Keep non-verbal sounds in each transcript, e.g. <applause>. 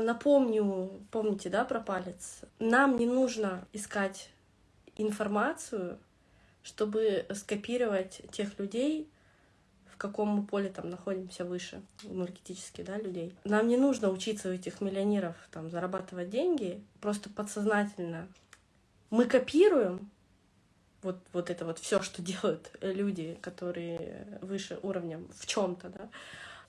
Напомню, помните, да, про палец? Нам не нужно искать информацию, чтобы скопировать тех людей, в каком мы поле там находимся выше, энергетически, да, людей. Нам не нужно учиться у этих миллионеров там зарабатывать деньги, просто подсознательно. Мы копируем вот, вот это вот все, что делают люди, которые выше уровнем в чем-то, да,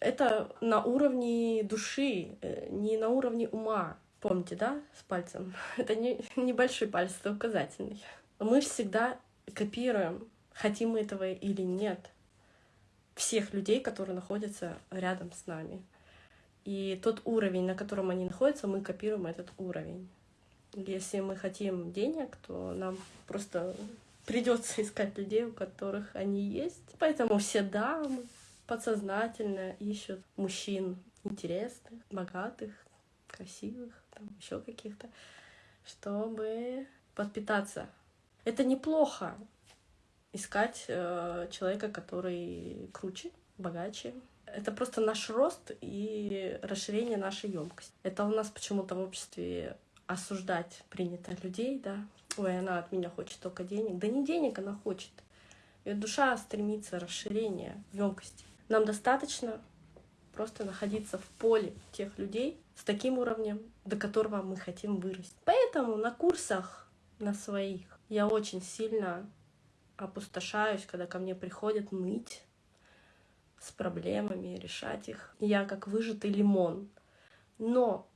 это на уровне души, э, не на уровне ума. Помните, да, с пальцем? <laughs> Это не, небольшой палец, это указательный. Мы всегда копируем, хотим мы этого или нет, всех людей, которые находятся рядом с нами. И тот уровень, на котором они находятся, мы копируем этот уровень. Если мы хотим денег, то нам просто придется <laughs> искать людей, у которых они есть. Поэтому все дамы, подсознательно ищут мужчин интересных, богатых, красивых, там еще каких-то, чтобы подпитаться. Это неплохо искать э, человека, который круче, богаче. Это просто наш рост и расширение нашей емкости. Это у нас почему-то в обществе осуждать принято людей, да. Ой, она от меня хочет только денег. Да не денег она хочет. Ее душа стремится расширения емкости. Нам достаточно просто находиться в поле тех людей с таким уровнем, до которого мы хотим вырасти. Поэтому на курсах, на своих, я очень сильно опустошаюсь, когда ко мне приходят ныть с проблемами, решать их. Я как выжатый лимон. Но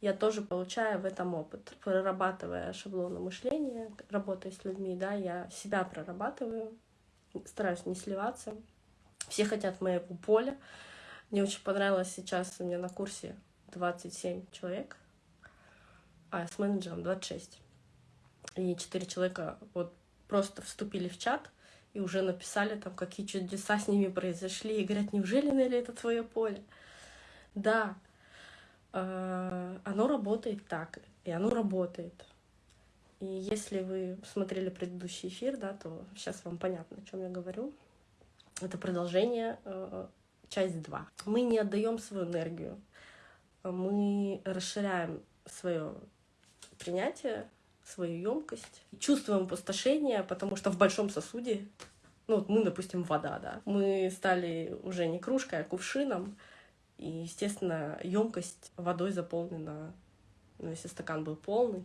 я тоже получаю в этом опыт. Прорабатывая шаблоны мышления, работая с людьми, да, я себя прорабатываю, стараюсь не сливаться, все хотят моего поля. Мне очень понравилось сейчас у меня на курсе 27 человек, а с менеджером 26. И 4 человека вот просто вступили в чат и уже написали там, какие чудеса с ними произошли, и говорят, неужели Нелли это твое поле? Да, э, оно работает так, и оно работает. И если вы смотрели предыдущий эфир, да, то сейчас вам понятно, о чем я говорю. Это продолжение, э, часть 2. Мы не отдаем свою энергию, мы расширяем свое принятие, свою емкость, чувствуем опустошение, потому что в большом сосуде, ну вот мы, допустим, вода, да, мы стали уже не кружкой, а кувшином, и, естественно, емкость водой заполнена, ну, если стакан был полный,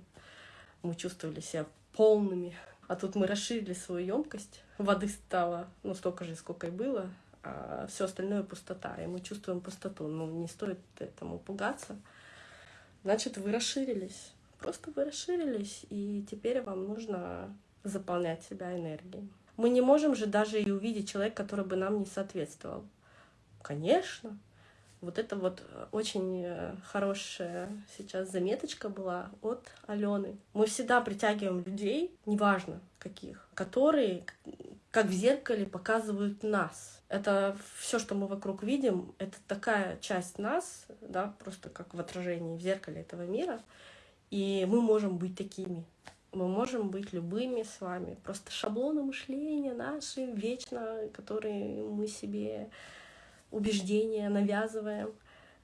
мы чувствовали себя полными, а тут мы расширили свою емкость, воды стало ну, столько же, сколько и было, а все остальное пустота, и мы чувствуем пустоту. Ну, не стоит этому пугаться. Значит, вы расширились. Просто вы расширились, и теперь вам нужно заполнять себя энергией. Мы не можем же даже и увидеть человека, который бы нам не соответствовал. Конечно, вот это вот э, очень э, хорошая сейчас заметочка была от Алены. Мы всегда притягиваем людей, неважно каких, которые как в зеркале показывают нас. Это все, что мы вокруг видим, это такая часть нас, да, просто как в отражении в зеркале этого мира. И мы можем быть такими. Мы можем быть любыми с вами. Просто шаблоны мышления наши вечно, которые мы себе убеждения навязываем,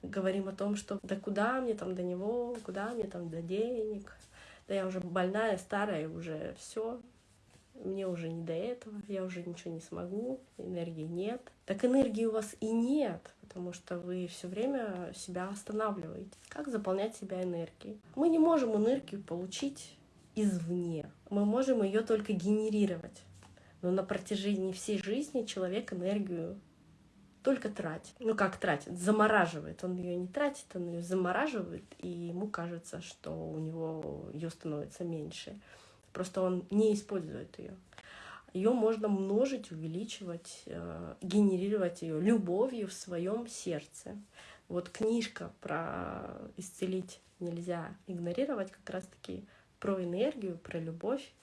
говорим о том, что да куда мне там до него, куда мне там до денег, да я уже больная, старая, уже все, мне уже не до этого, я уже ничего не смогу, энергии нет. Так энергии у вас и нет, потому что вы все время себя останавливаете. Как заполнять себя энергией? Мы не можем энергию получить извне, мы можем ее только генерировать. Но на протяжении всей жизни человек энергию только тратит. Ну как тратит? Замораживает. Он ее не тратит, он ее замораживает, и ему кажется, что у него ее становится меньше. Просто он не использует ее. Ее можно множить, увеличивать, э, генерировать ее любовью в своем сердце. Вот книжка про исцелить нельзя игнорировать как раз-таки про энергию, про любовь.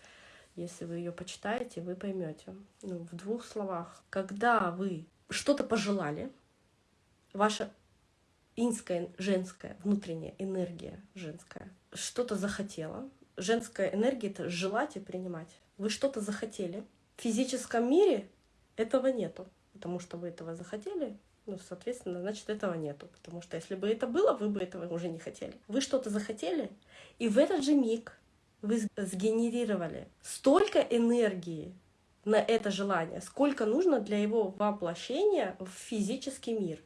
Если вы ее почитаете, вы поймете. Ну, в двух словах. Когда вы что-то пожелали, ваша инская, женская, внутренняя энергия женская что-то захотела. Женская энергия — это желать и принимать. Вы что-то захотели. В физическом мире этого нету, потому что вы этого захотели, Ну, соответственно, значит, этого нету. Потому что если бы это было, вы бы этого уже не хотели. Вы что-то захотели, и в этот же миг вы сгенерировали столько энергии на это желание, сколько нужно для его воплощения в физический мир.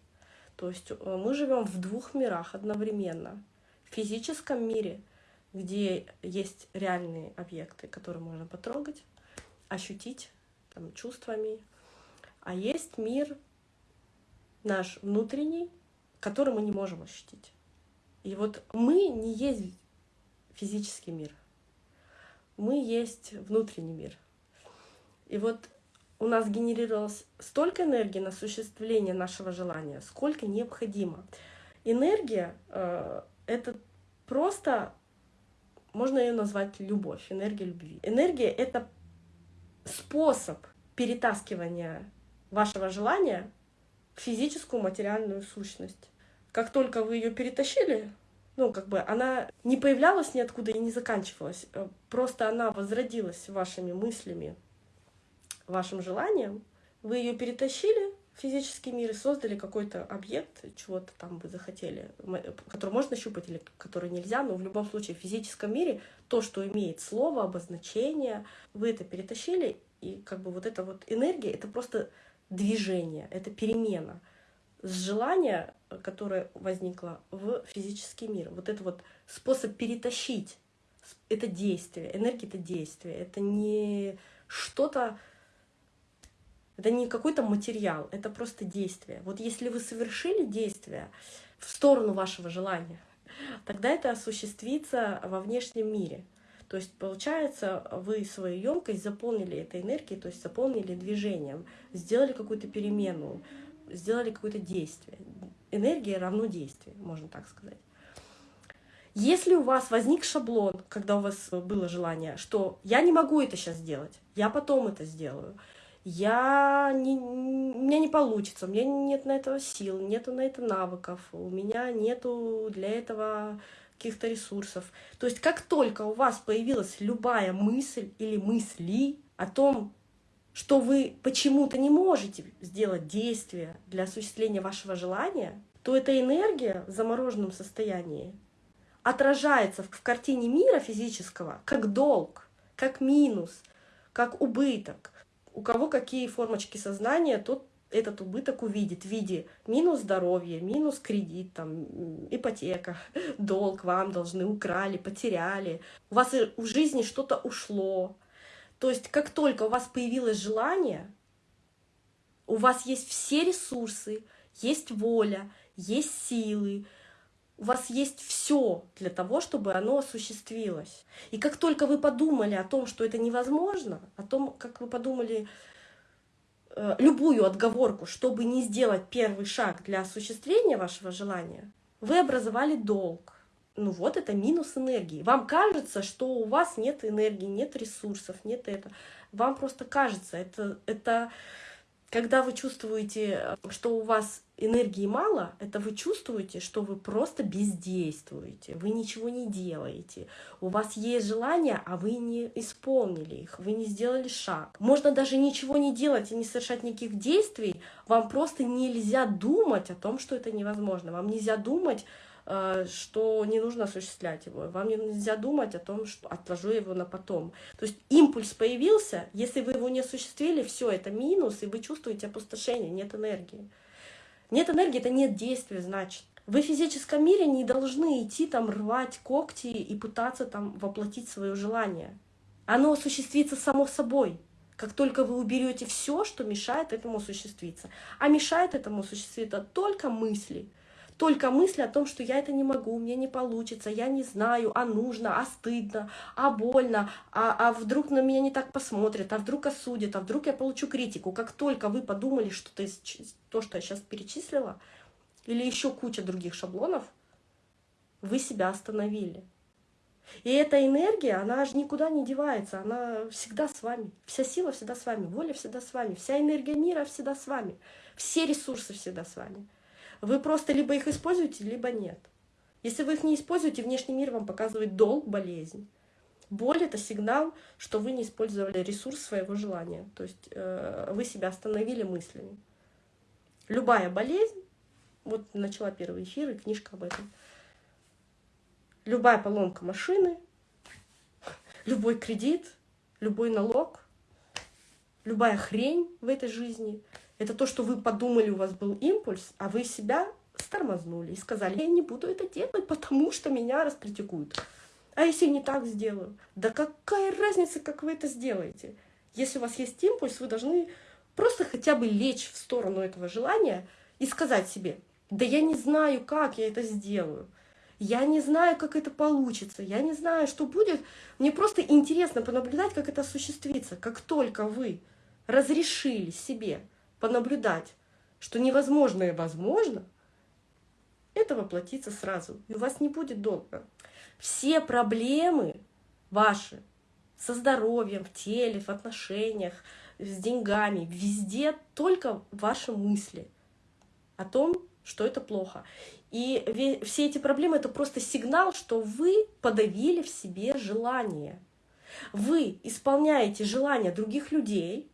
То есть э, мы живем в двух мирах одновременно. В физическом мире, где есть реальные объекты, которые можно потрогать, ощутить там, чувствами, а есть мир наш внутренний, который мы не можем ощутить. И вот мы не есть физический мир, мы есть внутренний мир. И вот у нас генерировалось столько энергии на осуществление нашего желания, сколько необходимо. Энергия э, — это просто, можно ее назвать любовь, энергия любви. Энергия — это способ перетаскивания вашего желания в физическую материальную сущность. Как только вы ее перетащили, ну, как бы она не появлялась ниоткуда и не заканчивалась. Э, просто она возродилась вашими мыслями, вашим желанием. Вы ее перетащили в физический мир и создали какой-то объект, чего-то там вы захотели, который можно щупать или который нельзя, но в любом случае в физическом мире то, что имеет слово, обозначение, вы это перетащили, и как бы вот эта вот энергия — это просто движение, это перемена с желания, которое возникло в физический мир. Вот это вот способ перетащить, это действие, энергия — это действие, это не что-то, это не какой-то материал, это просто действие. Вот если вы совершили действие в сторону вашего желания, тогда это осуществится во внешнем мире — то есть, получается, вы свою емкость заполнили этой энергией, то есть заполнили движением, сделали какую-то перемену, сделали какое-то действие. Энергия равно действие, можно так сказать. Если у вас возник шаблон, когда у вас было желание, что я не могу это сейчас сделать, я потом это сделаю, я не, у меня не получится, у меня нет на это сил, нету на это навыков, у меня нету для этого каких-то ресурсов. То есть как только у вас появилась любая мысль или мысли о том, что вы почему-то не можете сделать действие для осуществления вашего желания, то эта энергия в замороженном состоянии отражается в картине мира физического как долг, как минус, как убыток. У кого какие формочки сознания, тот этот убыток увидит в виде минус здоровья, минус кредит, там, ипотека, <laughs> долг вам должны, украли, потеряли. У вас в жизни что-то ушло. То есть как только у вас появилось желание, у вас есть все ресурсы, есть воля, есть силы, у вас есть все для того, чтобы оно осуществилось. И как только вы подумали о том, что это невозможно, о том, как вы подумали, Э, любую отговорку, чтобы не сделать первый шаг для осуществления вашего желания, вы образовали долг. Ну вот это минус энергии. Вам кажется, что у вас нет энергии, нет ресурсов, нет этого. Вам просто кажется, это, это когда вы чувствуете, что у вас энергии мало, это вы чувствуете, что вы просто бездействуете, вы ничего не делаете. У вас есть желания, а вы не исполнили их, вы не сделали шаг. Можно даже ничего не делать и не совершать никаких действий, вам просто нельзя думать о том, что это невозможно. Вам нельзя думать, э, что не нужно осуществлять его. Вам нельзя думать о том, что отложу его на потом. То есть импульс появился, если вы его не осуществили, все это минус, и вы чувствуете опустошение, нет энергии. Нет энергии — это нет действия, значит. Вы в физическом мире не должны идти там рвать когти и пытаться там воплотить свое желание. Оно осуществится само собой, как только вы уберете все, что мешает этому осуществиться. А мешает этому осуществиться только мысли — только мысли о том, что я это не могу, мне не получится, я не знаю, а нужно, а стыдно, а больно, а, а вдруг на меня не так посмотрят, а вдруг осудят, а вдруг я получу критику. Как только вы подумали, что то, то что я сейчас перечислила, или еще куча других шаблонов, вы себя остановили. И эта энергия, она же никуда не девается, она всегда с вами. Вся сила всегда с вами, воля всегда с вами, вся энергия мира всегда с вами, все ресурсы всегда с вами. Вы просто либо их используете, либо нет. Если вы их не используете, внешний мир вам показывает долг, болезнь. Боль — это сигнал, что вы не использовали ресурс своего желания. То есть э, вы себя остановили мыслями. Любая болезнь, вот начала первый эфир и книжка об этом. Любая поломка машины, любой кредит, любой налог, любая хрень в этой жизни — это то, что вы подумали, у вас был импульс, а вы себя стормознули и сказали, я не буду это делать, потому что меня раскритикуют. А если не так сделаю? Да какая разница, как вы это сделаете? Если у вас есть импульс, вы должны просто хотя бы лечь в сторону этого желания и сказать себе, да я не знаю, как я это сделаю. Я не знаю, как это получится, я не знаю, что будет. Мне просто интересно понаблюдать, как это осуществится. Как только вы разрешили себе понаблюдать, что невозможное возможно, это воплотится сразу, и у вас не будет долго. Все проблемы ваши со здоровьем, в теле, в отношениях, с деньгами, везде только ваши мысли о том, что это плохо. И все эти проблемы — это просто сигнал, что вы подавили в себе желание. Вы исполняете желания других людей,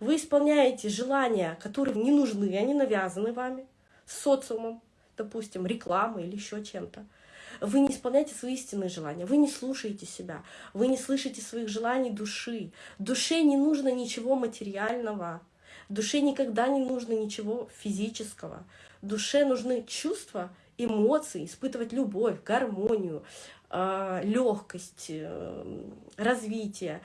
вы исполняете желания, которые не нужны, они навязаны вами, социумом, допустим, рекламой или еще чем-то. Вы не исполняете свои истинные желания, вы не слушаете себя, вы не слышите своих желаний души. Душе не нужно ничего материального, душе никогда не нужно ничего физического. Душе нужны чувства, эмоции, испытывать любовь, гармонию, а, легкость, э, развитие.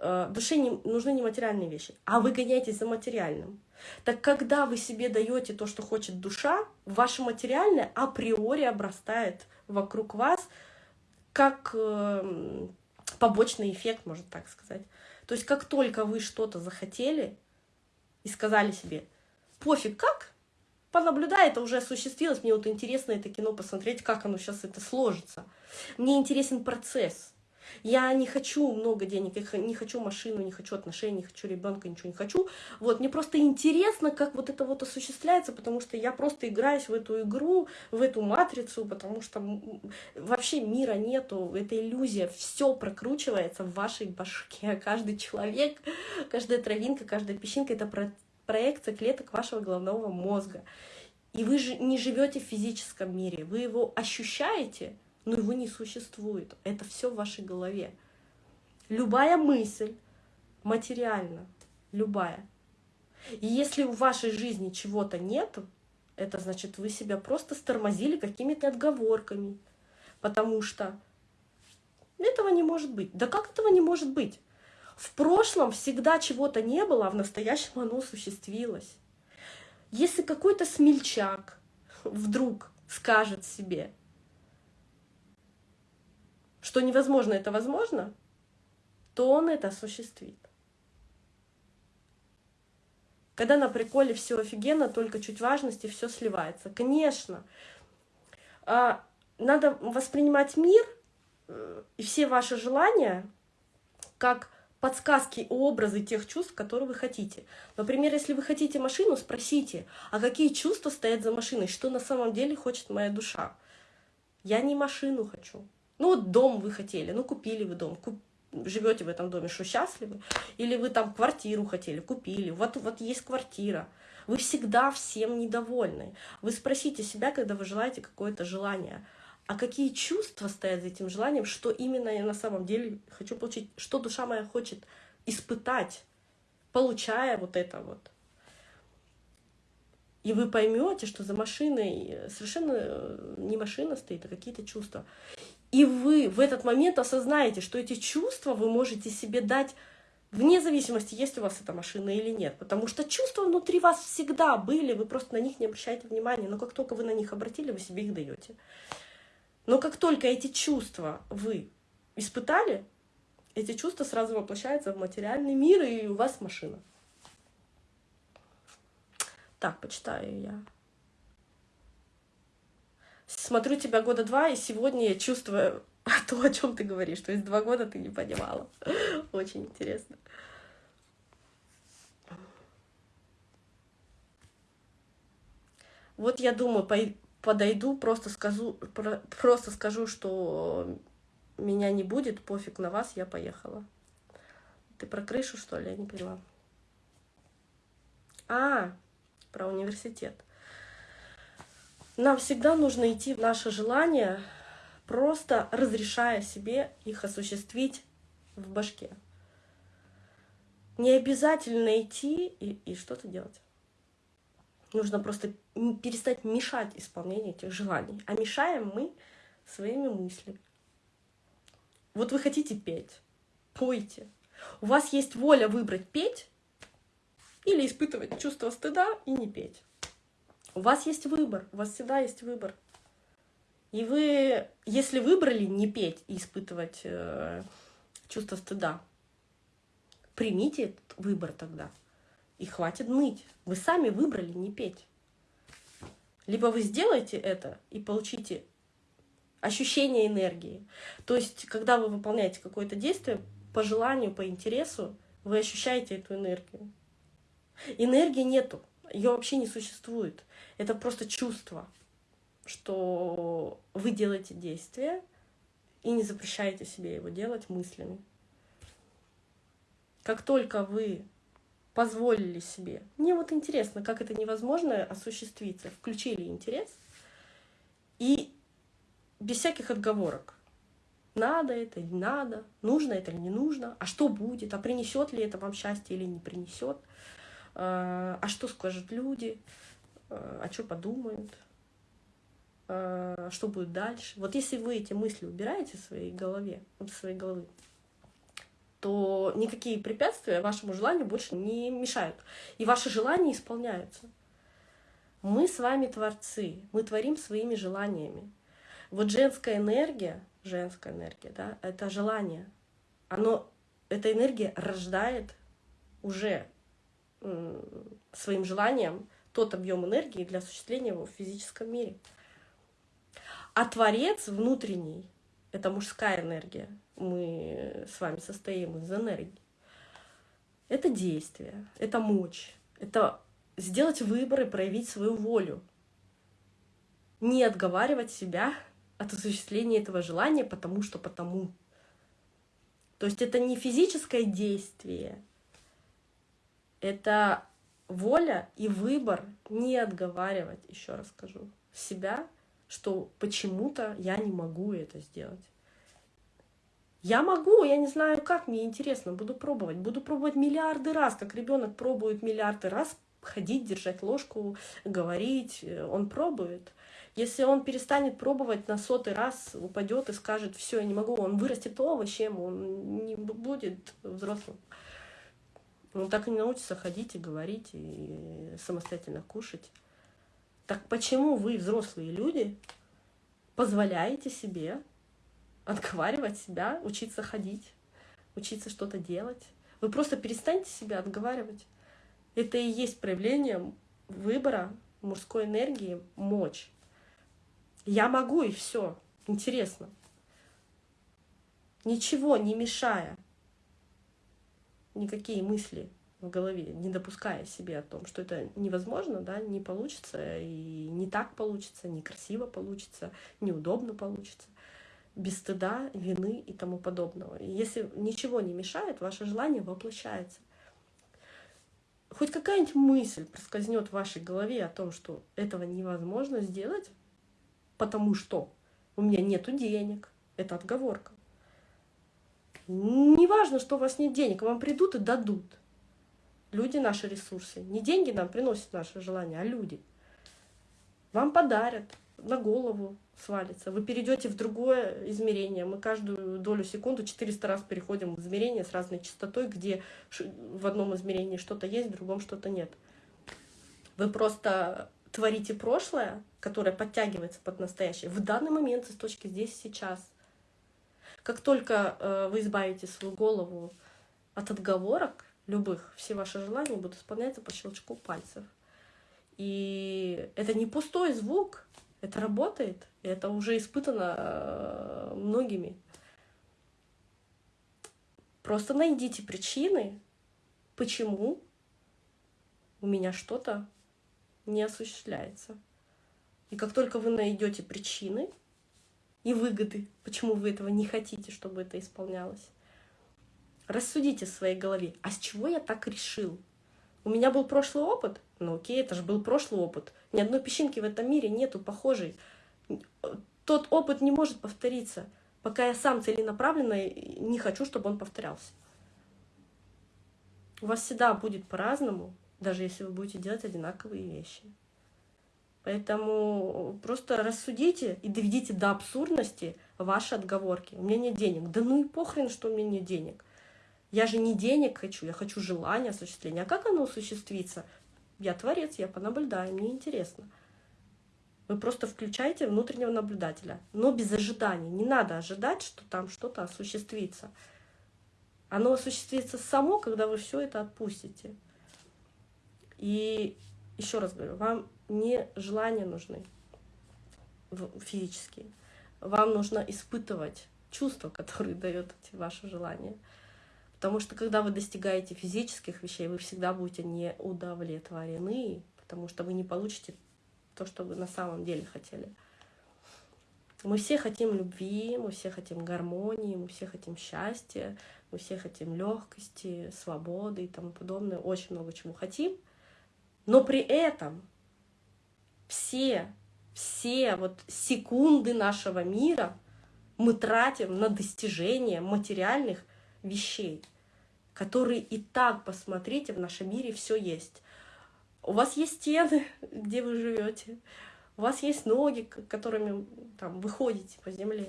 Э, душе не, нужны нематериальные вещи, а вы гоняетесь за материальным. Так когда вы себе даете то, что хочет душа, ваше материальное априори обрастает вокруг вас как э, побочный эффект, можно так сказать. То есть как только вы что-то захотели и сказали себе, пофиг как, понаблюдай, это уже осуществилось, мне вот интересно это кино посмотреть, как оно сейчас это сложится. Мне интересен процесс. Я не хочу много денег, я не хочу машину, не хочу отношений, не хочу ребенка, ничего не хочу. Вот, мне просто интересно, как вот это вот осуществляется, потому что я просто играюсь в эту игру, в эту матрицу, потому что вообще мира нету, это иллюзия, все прокручивается в вашей башке. <laughs> Каждый человек, каждая травинка, каждая песчинка — это про проекция клеток вашего головного мозга. И вы же не живете в физическом мире, вы его ощущаете — но его не существует. Это все в вашей голове. Любая мысль материальна, любая. И если в вашей жизни чего-то нету, это значит, вы себя просто стормозили какими-то отговорками, потому что этого не может быть. Да как этого не может быть? В прошлом всегда чего-то не было, а в настоящем оно осуществилось. Если какой-то смельчак вдруг скажет себе, что невозможно это возможно, то он это осуществит. Когда на приколе все офигенно, только чуть важности, все сливается. Конечно, а, надо воспринимать мир э, и все ваши желания как подсказки и образы тех чувств, которые вы хотите. Например, если вы хотите машину, спросите, а какие чувства стоят за машиной, что на самом деле хочет моя душа. Я не машину хочу, ну вот дом вы хотели, ну купили вы дом, куп... живете в этом доме, что счастливы? Или вы там квартиру хотели, купили, вот, вот есть квартира. Вы всегда всем недовольны. Вы спросите себя, когда вы желаете какое-то желание, а какие чувства стоят за этим желанием, что именно я на самом деле хочу получить, что душа моя хочет испытать, получая вот это вот. И вы поймете, что за машиной совершенно э, не машина стоит, а какие-то чувства. И вы в этот момент осознаете, что эти чувства вы можете себе дать вне зависимости, есть у вас эта машина или нет. Потому что чувства внутри вас всегда были, вы просто на них не обращаете внимания. Но как только вы на них обратили, вы себе их даете. Но как только эти чувства вы испытали, эти чувства сразу воплощаются в материальный мир, и у вас машина. Так, почитаю я смотрю тебя года два, и сегодня я чувствую <laughs> то, о чем ты говоришь. То есть два года ты не понимала. <laughs> Очень интересно. Вот я думаю, подойду, просто скажу, просто скажу, что меня не будет, пофиг на вас, я поехала. Ты про крышу, что ли? Я не поняла. А, про университет. Нам всегда нужно идти в наше желание, просто разрешая себе их осуществить в башке. Не обязательно идти и, и что-то делать. Нужно просто перестать мешать исполнению этих желаний. А мешаем мы своими мыслями. Вот вы хотите петь, пойте. У вас есть воля выбрать петь или испытывать чувство стыда и не петь. У вас есть выбор, у вас всегда есть выбор. И вы, если выбрали не петь и испытывать э, чувство стыда, примите этот выбор тогда. И хватит ныть. Вы сами выбрали не петь. Либо вы сделаете это и получите ощущение энергии. То есть, когда вы выполняете какое-то действие, по желанию, по интересу, вы ощущаете эту энергию. Энергии нету, ее вообще не существует. Это просто чувство, что вы делаете действие и не запрещаете себе его делать мыслями. Как только вы позволили себе, мне вот интересно, как это невозможно осуществиться, включили интерес и без всяких отговорок. Надо это, не надо, нужно это или не нужно, а что будет, а принесет ли это вам счастье или не принесет, а, а что скажут люди, а, а что подумают, а что будет дальше. Вот если вы эти мысли убираете в своей голове, в своей головы, то никакие препятствия вашему желанию больше не мешают. И ваши желания исполняются. Мы с вами творцы, мы творим своими желаниями. Вот женская энергия, женская энергия, да, это желание. Оно, эта энергия рождает уже своим желанием тот объем энергии для осуществления его в физическом мире. А Творец внутренний — это мужская энергия. Мы с вами состоим из энергии. Это действие, это мощь, это сделать выбор и проявить свою волю. Не отговаривать себя от осуществления этого желания, потому что потому. То есть это не физическое действие, это воля и выбор не отговаривать, еще раз скажу, себя, что почему-то я не могу это сделать. Я могу, я не знаю как, мне интересно, буду пробовать. Буду пробовать миллиарды раз, как ребенок пробует миллиарды раз ходить, держать ложку, говорить, он пробует. Если он перестанет пробовать на сотый раз, упадет и скажет, все, я не могу, он вырастет овощем, он не будет взрослым. Он так и не научится ходить и говорить, и самостоятельно кушать. Так почему вы, взрослые люди, позволяете себе отговаривать себя, учиться ходить, учиться что-то делать? Вы просто перестаньте себя отговаривать. Это и есть проявление выбора мужской энергии, мочь. Я могу и все. Интересно. Ничего не мешая. Никакие мысли в голове, не допуская себе о том, что это невозможно, да, не получится, и не так получится, некрасиво получится, неудобно получится, без стыда, вины и тому подобного. И если ничего не мешает, ваше желание воплощается. Хоть какая-нибудь мысль проскользнет в вашей голове о том, что этого невозможно сделать, потому что у меня нету денег. Это отговорка. Не важно, что у вас нет денег, вам придут и дадут. Люди наши ресурсы. Не деньги нам приносят наши желания, а люди. Вам подарят, на голову свалится. Вы перейдете в другое измерение. Мы каждую долю секунду 400 раз переходим в измерение с разной частотой, где в одном измерении что-то есть, в другом что-то нет. Вы просто творите прошлое, которое подтягивается под настоящее, в данный момент с точки здесь сейчас. Как только э, вы избавите свою голову от отговорок любых, все ваши желания будут исполняться по щелчку пальцев. И это не пустой звук, это работает, и это уже испытано э, многими. Просто найдите причины, почему у меня что-то не осуществляется. И как только вы найдете причины и выгоды, почему вы этого не хотите, чтобы это исполнялось, рассудите в своей голове, а с чего я так решил? У меня был прошлый опыт, ну окей, это же был прошлый опыт. Ни одной песчинки в этом мире нету похожей. Тот опыт не может повториться, пока я сам целенаправленно не хочу, чтобы он повторялся. У вас всегда будет по-разному, даже если вы будете делать одинаковые вещи. Поэтому просто рассудите и доведите до абсурдности ваши отговорки. У меня нет денег. Да ну и похрен, что у меня нет денег. Я же не денег хочу, я хочу желания осуществления. А как оно осуществится? Я творец, я понаблюдаю, мне интересно. Вы просто включаете внутреннего наблюдателя, но без ожиданий. Не надо ожидать, что там что-то осуществится. Оно осуществится само, когда вы все это отпустите. И еще раз говорю, вам не желания нужны физические. Вам нужно испытывать чувства, <laughs> которые дают эти ваши желания. Потому что когда вы достигаете физических вещей, вы всегда будете не удовлетворены, потому что вы не получите то, что вы на самом деле хотели. Мы все хотим любви, мы все хотим гармонии, мы все хотим счастья, мы все хотим легкости, свободы и тому подобное. Очень много чего хотим. Но при этом все, все вот секунды нашего мира мы тратим на достижение материальных вещей, которые и так, посмотрите, в нашем мире все есть. У вас есть стены, <laughs> где вы живете, у вас есть ноги, которыми там, вы ходите по земле,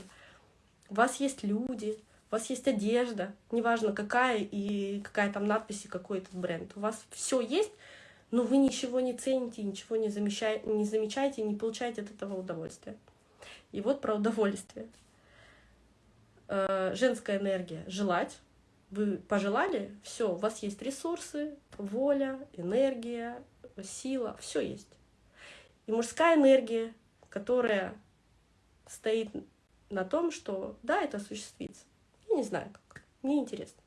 у вас есть люди, у вас есть одежда, неважно какая и какая там надпись и какой этот бренд. У вас все есть, но вы ничего не цените, ничего не, замечаете, не замечаете, не получаете от этого удовольствия. И вот про удовольствие. Э, женская энергия — желать. Вы пожелали, все, у вас есть ресурсы, воля, энергия, сила, все есть. И мужская энергия, которая стоит на том, что да, это осуществится. Я не знаю как, мне интересно.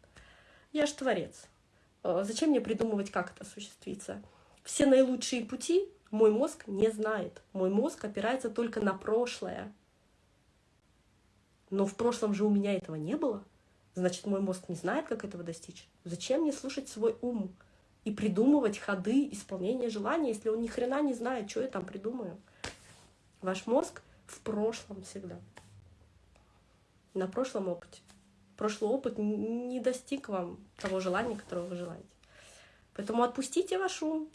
Я же творец. Э, зачем мне придумывать, как это осуществится? Все наилучшие пути мой мозг не знает. Мой мозг опирается только на прошлое. Но в прошлом же у меня этого не было. Значит, мой мозг не знает, как этого достичь. Зачем мне слушать свой ум и придумывать ходы исполнения желания, если он ни хрена не знает, что я там придумаю? Ваш мозг в прошлом всегда. На прошлом опыте. Прошлый опыт не достиг вам того желания, которого вы желаете. Поэтому отпустите ваш ум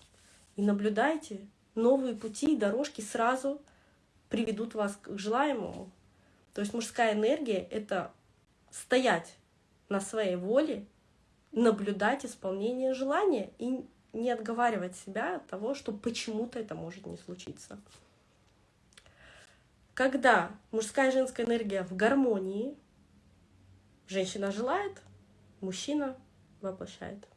и наблюдайте. Новые пути и дорожки сразу приведут вас к желаемому. То есть мужская энергия — это стоять на своей воле, наблюдать исполнение желания и не отговаривать себя от того, что почему-то это может не случиться. Когда мужская и женская энергия в гармонии, женщина желает, мужчина воплощает.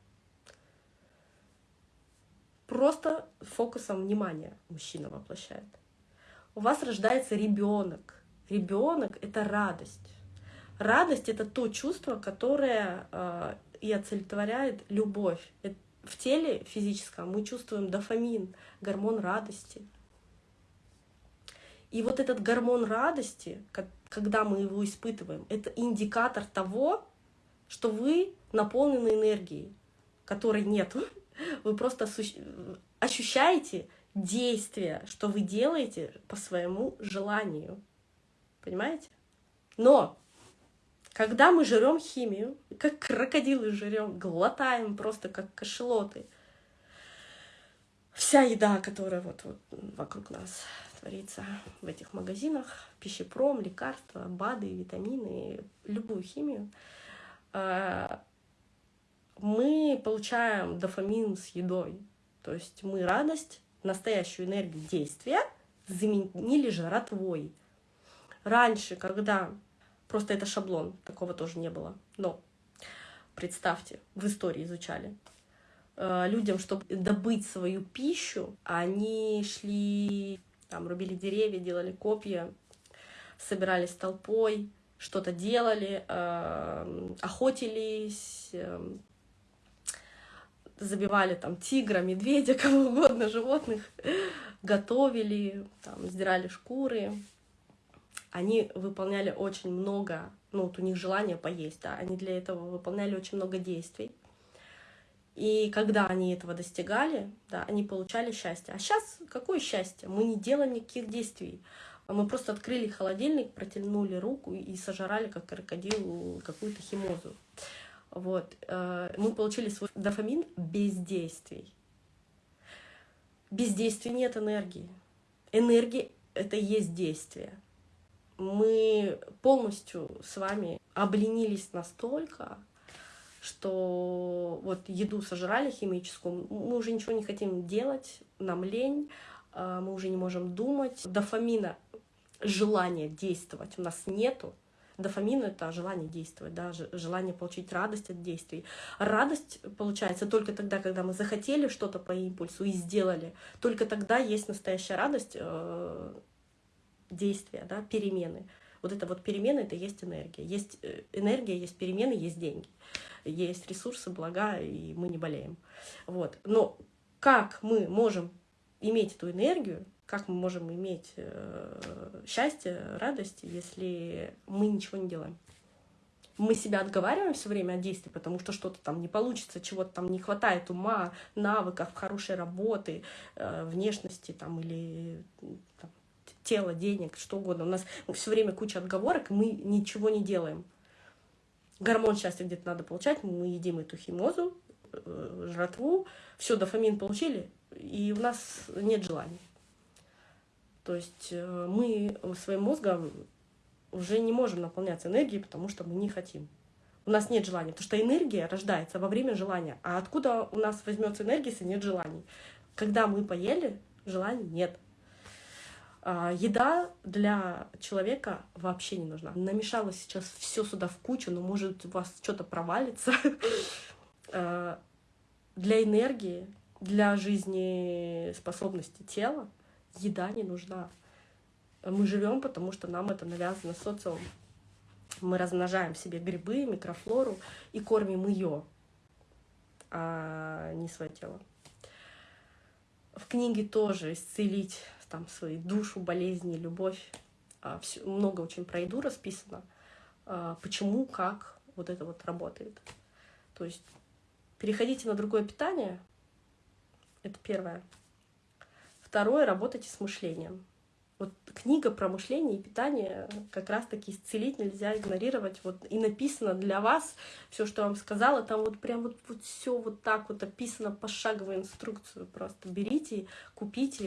Просто фокусом внимания мужчина воплощает. У вас рождается ребенок, Ребенок — это радость. Радость — это то чувство, которое э, и олицетворяет любовь. В теле физическом мы чувствуем дофамин, гормон радости. И вот этот гормон радости, когда мы его испытываем, это индикатор того, что вы наполнены энергией, которой нет. Вы просто ощущаете действие, что вы делаете по своему желанию. Понимаете? Но когда мы жрем химию, как крокодилы жрем, глотаем просто как кошелоты, вся еда, которая вот, вот вокруг нас творится в этих магазинах, пищепром, лекарства, БАДы, витамины, любую химию, а, мы получаем дофамин с едой. То есть мы радость, настоящую энергию действия заменили жратвой. Раньше, когда просто это шаблон, такого тоже не было. Но представьте, в истории изучали. Э, людям, чтобы добыть свою пищу, они шли, там, рубили деревья, делали копья, собирались толпой, что-то делали, э, охотились, э, забивали там тигра, медведя, <laughs> кого угодно, животных, готовили, там, сдирали шкуры, они выполняли очень много, ну вот у них желание поесть, да, они для этого выполняли очень много действий. И когда они этого достигали, да, они получали счастье. А сейчас какое счастье? Мы не делаем никаких действий. Мы просто открыли холодильник, протянули руку и сожрали, как крокодил, какую-то химозу. Вот. Э, мы получили свой дофамин без действий. Без действий нет энергии. Энергия — это и есть действие. Мы полностью с вами обленились настолько, что вот еду сожрали химическую, мы уже ничего не хотим делать, нам лень, а, мы уже не можем думать. Дофамина, желания действовать у нас нету. Дофамин — это желание действовать, да, желание получить радость от действий. Радость получается только тогда, когда мы захотели что-то по импульсу и сделали. Только тогда есть настоящая радость э, действия, да, перемены. Вот это вот перемены — это есть энергия. Есть э, энергия, есть перемены, есть деньги есть ресурсы, блага, и мы не болеем. Вот. Но как мы можем иметь эту энергию, как мы можем иметь э, счастье, радость, если мы ничего не делаем? Мы себя отговариваем все время от действий, потому что что-то там не получится, чего-то там не хватает ума, навыков, хорошей работы, э, внешности там, или там, тела, денег, что угодно. У нас все время куча отговорок, мы ничего не делаем гормон счастья где-то надо получать, мы едим эту химозу, э, жратву, все, дофамин получили, и у нас нет желаний. То есть э, мы своим мозгом уже не можем наполняться энергией, потому что мы не хотим. У нас нет желания, потому что энергия рождается во время желания. А откуда у нас возьмется энергия, если нет желаний? Когда мы поели, желаний нет. А, еда для человека вообще не нужна. Намешала сейчас все сюда в кучу, но может у вас что-то провалится. <laughs> А, для энергии, для жизнеспособности тела еда не нужна. Мы живем, потому что нам это навязано социумом. Мы размножаем себе грибы, микрофлору и кормим ее, а не свое тело. В книге тоже исцелить там свои душу, болезни, любовь. А, много очень про еду расписано. А, почему, как вот это вот работает. То есть переходите на другое питание. Это первое. Второе, работайте с мышлением. Вот книга про мышление и питание как раз-таки исцелить нельзя игнорировать. Вот и написано для вас все, что я вам сказала, там вот прям вот, вот все вот так вот описано пошаговую инструкцию. Просто берите, купите,